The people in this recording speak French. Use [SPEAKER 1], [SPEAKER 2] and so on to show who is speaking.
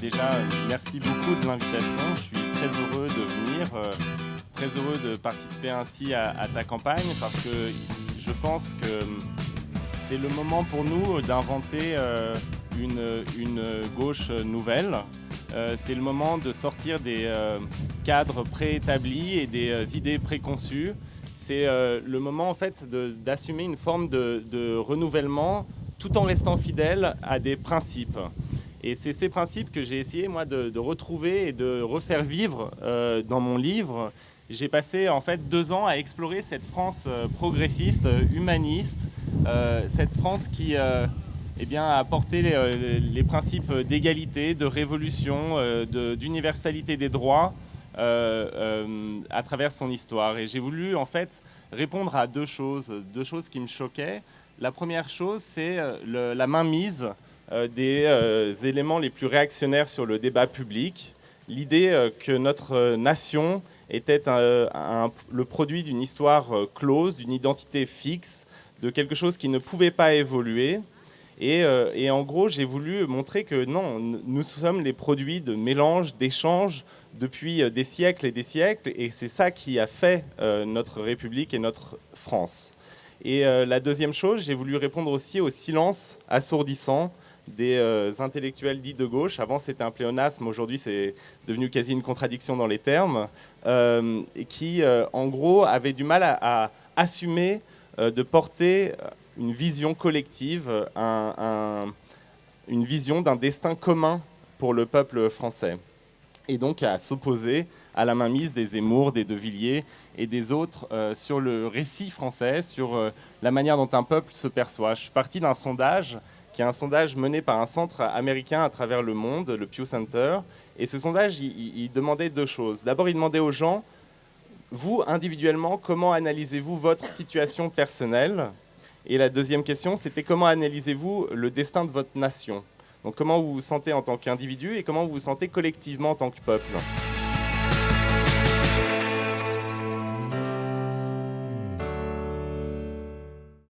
[SPEAKER 1] déjà, merci beaucoup de l'invitation. Je suis très heureux de venir, euh, très heureux de participer ainsi à, ta campagne parce que je pense que c'est le moment pour nous d'inventer euh, une, une, gauche nouvelle. Euh, c'est le moment de sortir des cadres préétablis et des idées préconçues. C'est le moment en fait d'assumer une forme de renouvellement tout en restant fidèle à des principes. Et c'est ces principes que j'ai essayé, moi, de, retrouver et de refaire vivre euh, dans mon livre. J'ai passé, en fait, deux ans à explorer cette France euh, progressiste, humaniste, euh, cette France qui eh bien, les, principes d'égalité, de révolution, d'universalité des droits à travers son histoire. Et j'ai voulu, en fait, répondre à deux choses, deux choses qui me choquaient. La première chose, c'est la mainmise euh, des euh, éléments les plus réactionnaires sur le débat public. L'idée euh, que notre nation était le produit d'une histoire close, d'une identité fixe, de quelque chose qui ne pouvait pas évoluer. Et, et en gros, j'ai voulu montrer que non, nous sommes les produits de mélange, d'échanges depuis des siècles et des siècles. Et c'est ça qui a fait notre République et notre France. Et la deuxième chose, j'ai voulu répondre aussi au silence assourdissant des euh, intellectuels dits de gauche. Avant, c'était un pléonasme, aujourd'hui, c'est devenu quasi une contradiction dans les termes, euh, qui, euh, en gros, avaient du mal à, assumer de porter une vision collective, une vision d'un destin commun pour le peuple français. Et donc à s'opposer à la mainmise des Zemmour, des De Villiers et des autres sur le récit français, sur la manière dont un peuple se perçoit. Je suis parti d'un sondage qui est un sondage mené par un centre américain à travers le monde, le Pew Center. Et ce sondage, il, demandait deux choses. D'abord, il demandait aux gens, vous, individuellement, comment analysez-vous votre situation personnelle? Et la deuxième question, c'était comment analysez-vous le destin de votre nation? Donc comment vous vous sentez en tant qu'individu et comment vous vous sentez collectivement en tant que peuple?